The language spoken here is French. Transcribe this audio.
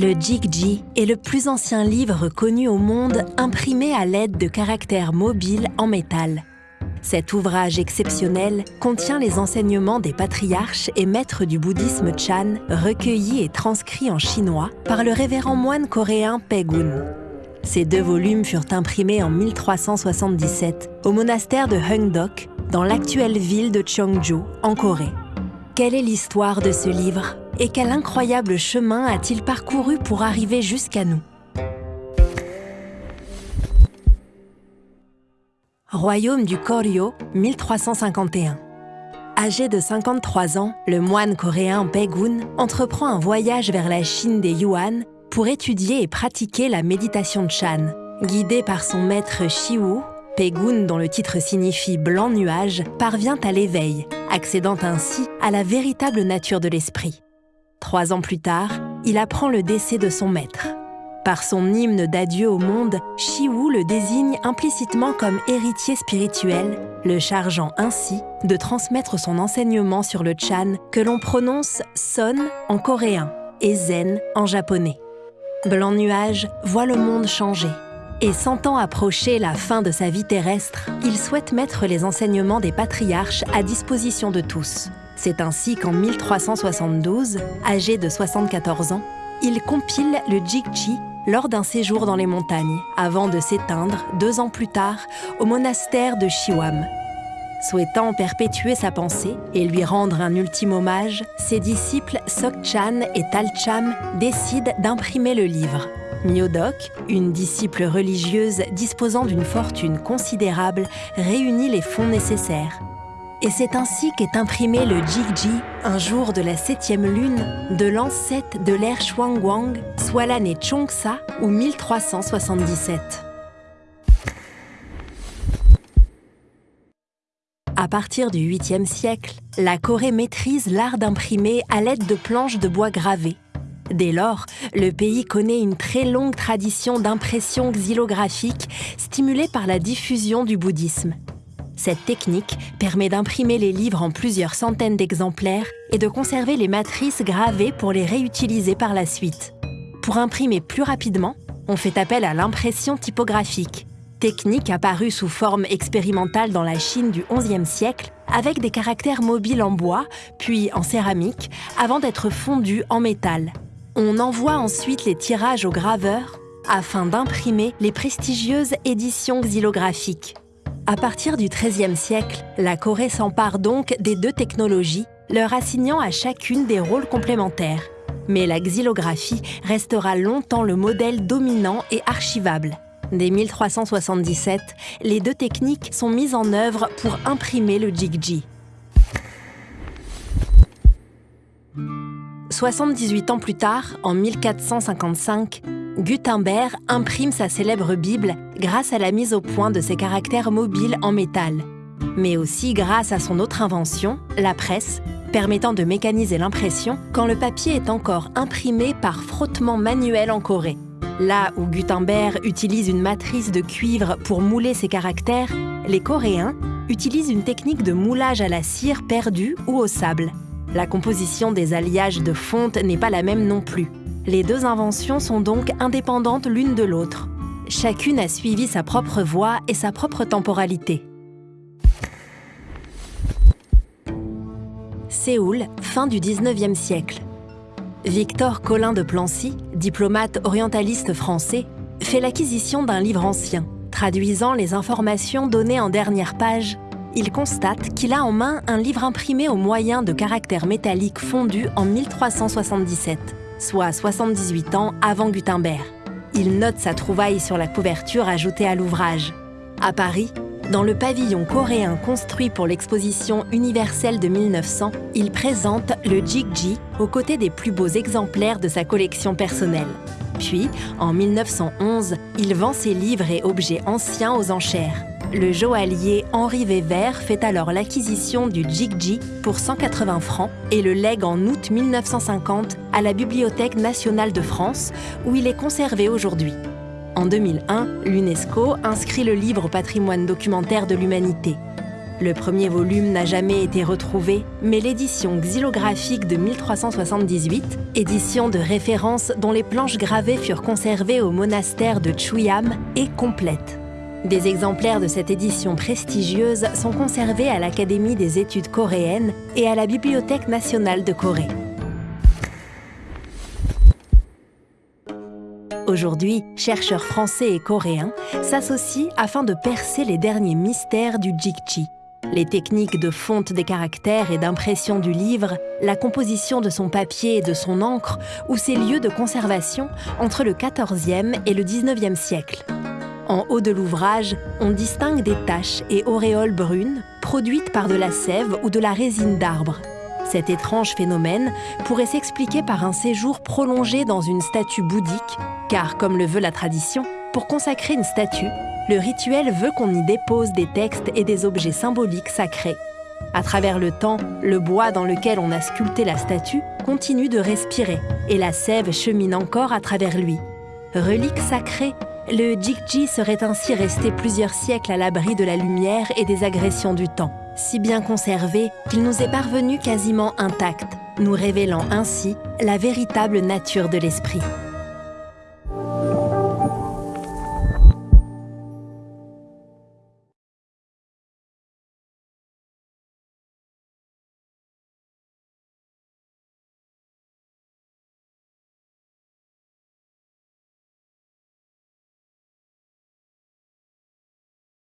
Le Jigji est le plus ancien livre connu au monde imprimé à l'aide de caractères mobiles en métal. Cet ouvrage exceptionnel contient les enseignements des patriarches et maîtres du bouddhisme Chan, recueillis et transcrits en chinois par le révérend moine coréen Pegun. Ces deux volumes furent imprimés en 1377 au monastère de Heungdeok, dans l'actuelle ville de Cheongju, en Corée. Quelle est l'histoire de ce livre? Et quel incroyable chemin a-t-il parcouru pour arriver jusqu'à nous Royaume du Koryo, 1351. Âgé de 53 ans, le moine coréen Baegun entreprend un voyage vers la Chine des Yuan pour étudier et pratiquer la méditation Chan. Guidé par son maître Shiwu, Pegun, dont le titre signifie blanc nuage, parvient à l'éveil, accédant ainsi à la véritable nature de l'esprit. Trois ans plus tard, il apprend le décès de son maître. Par son hymne d'adieu au monde, Shiwu le désigne implicitement comme héritier spirituel, le chargeant ainsi de transmettre son enseignement sur le Chan que l'on prononce Son en coréen et Zen en japonais. Blanc Nuage voit le monde changer. Et sentant approcher la fin de sa vie terrestre, il souhaite mettre les enseignements des patriarches à disposition de tous. C'est ainsi qu'en 1372, âgé de 74 ans, il compile le Jigji lors d'un séjour dans les montagnes, avant de s'éteindre deux ans plus tard au monastère de Shiwam. Souhaitant perpétuer sa pensée et lui rendre un ultime hommage, ses disciples Sokchan et Talcham décident d'imprimer le livre. Myodok, une disciple religieuse disposant d'une fortune considérable, réunit les fonds nécessaires. Et c'est ainsi qu'est imprimé le Jigji un jour de la septième lune de l'an 7 de l'ère Shuangguang, soit l'année Chongsa ou 1377. À partir du 8e siècle, la Corée maîtrise l'art d'imprimer à l'aide de planches de bois gravées. Dès lors, le pays connaît une très longue tradition d'impression xylographique stimulée par la diffusion du bouddhisme. Cette technique permet d'imprimer les livres en plusieurs centaines d'exemplaires et de conserver les matrices gravées pour les réutiliser par la suite. Pour imprimer plus rapidement, on fait appel à l'impression typographique, technique apparue sous forme expérimentale dans la Chine du XIe siècle avec des caractères mobiles en bois, puis en céramique, avant d'être fondus en métal. On envoie ensuite les tirages aux graveurs afin d'imprimer les prestigieuses éditions xylographiques. À partir du XIIIe siècle, la Corée s'empare donc des deux technologies, leur assignant à chacune des rôles complémentaires. Mais la xylographie restera longtemps le modèle dominant et archivable. Dès 1377, les deux techniques sont mises en œuvre pour imprimer le Jigji. 78 ans plus tard, en 1455, Gutenberg imprime sa célèbre Bible grâce à la mise au point de ses caractères mobiles en métal, mais aussi grâce à son autre invention, la presse, permettant de mécaniser l'impression quand le papier est encore imprimé par frottement manuel en Corée. Là où Gutenberg utilise une matrice de cuivre pour mouler ses caractères, les Coréens utilisent une technique de moulage à la cire perdue ou au sable. La composition des alliages de fonte n'est pas la même non plus. Les deux inventions sont donc indépendantes l'une de l'autre. Chacune a suivi sa propre voie et sa propre temporalité. Séoul, fin du 19e siècle. Victor Collin de Plancy, diplomate orientaliste français, fait l'acquisition d'un livre ancien, traduisant les informations données en dernière page. Il constate qu'il a en main un livre imprimé au moyen de caractères métalliques fondus en 1377 soit 78 ans avant Gutenberg. Il note sa trouvaille sur la couverture ajoutée à l'ouvrage. À Paris, dans le pavillon coréen construit pour l'exposition universelle de 1900, il présente le Jigji aux côtés des plus beaux exemplaires de sa collection personnelle. Puis, en 1911, il vend ses livres et objets anciens aux enchères. Le joaillier Henri Weber fait alors l'acquisition du Jigji pour 180 francs et le lègue en août 1950 à la Bibliothèque nationale de France, où il est conservé aujourd'hui. En 2001, l'UNESCO inscrit le livre au patrimoine documentaire de l'humanité. Le premier volume n'a jamais été retrouvé, mais l'édition xylographique de 1378, édition de référence dont les planches gravées furent conservées au monastère de Chuyam, est complète. Des exemplaires de cette édition prestigieuse sont conservés à l'Académie des études coréennes et à la Bibliothèque nationale de Corée. Aujourd'hui, chercheurs français et coréens s'associent afin de percer les derniers mystères du Jikchi, les techniques de fonte des caractères et d'impression du livre, la composition de son papier et de son encre ou ses lieux de conservation entre le XIVe et le XIXe siècle. En haut de l'ouvrage, on distingue des taches et auréoles brunes produites par de la sève ou de la résine d'arbre. Cet étrange phénomène pourrait s'expliquer par un séjour prolongé dans une statue bouddhique, car comme le veut la tradition, pour consacrer une statue, le rituel veut qu'on y dépose des textes et des objets symboliques sacrés. À travers le temps, le bois dans lequel on a sculpté la statue continue de respirer et la sève chemine encore à travers lui. Relique sacrée, le Jikji serait ainsi resté plusieurs siècles à l'abri de la lumière et des agressions du temps, si bien conservé qu'il nous est parvenu quasiment intact, nous révélant ainsi la véritable nature de l'esprit.